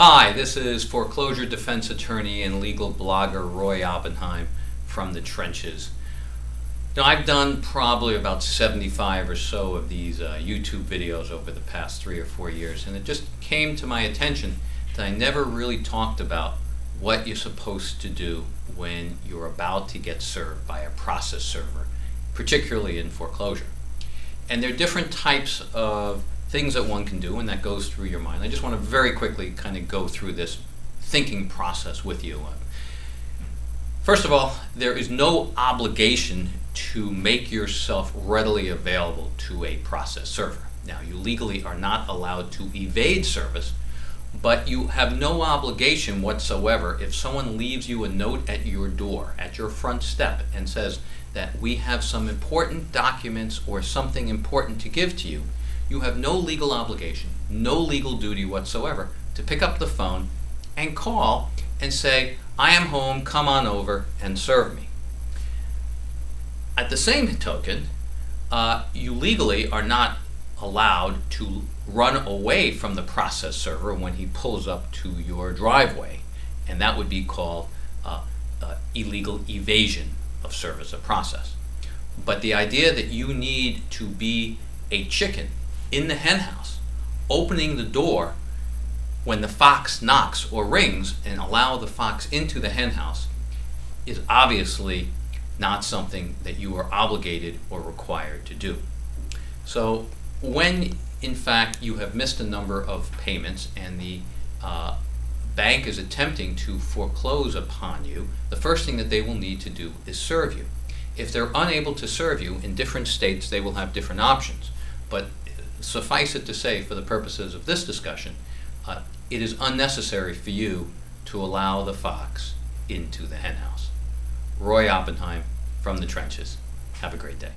Hi, this is foreclosure defense attorney and legal blogger Roy Oppenheim from the trenches. Now, I've done probably about 75 or so of these uh, YouTube videos over the past three or four years, and it just came to my attention that I never really talked about what you're supposed to do when you're about to get served by a process server, particularly in foreclosure. And there are different types of things that one can do and that goes through your mind. I just want to very quickly kind of go through this thinking process with you. First of all, there is no obligation to make yourself readily available to a process server. Now, you legally are not allowed to evade service, but you have no obligation whatsoever if someone leaves you a note at your door, at your front step, and says that we have some important documents or something important to give to you you have no legal obligation, no legal duty whatsoever to pick up the phone and call and say, I am home, come on over and serve me. At the same token, uh, you legally are not allowed to run away from the process server when he pulls up to your driveway, and that would be called uh, uh, illegal evasion of service of process. But the idea that you need to be a chicken in the henhouse, opening the door when the fox knocks or rings and allow the fox into the henhouse is obviously not something that you are obligated or required to do. So when in fact you have missed a number of payments and the uh, bank is attempting to foreclose upon you, the first thing that they will need to do is serve you. If they're unable to serve you in different states, they will have different options. But suffice it to say, for the purposes of this discussion, uh, it is unnecessary for you to allow the fox into the henhouse. Roy Oppenheim from the trenches. Have a great day.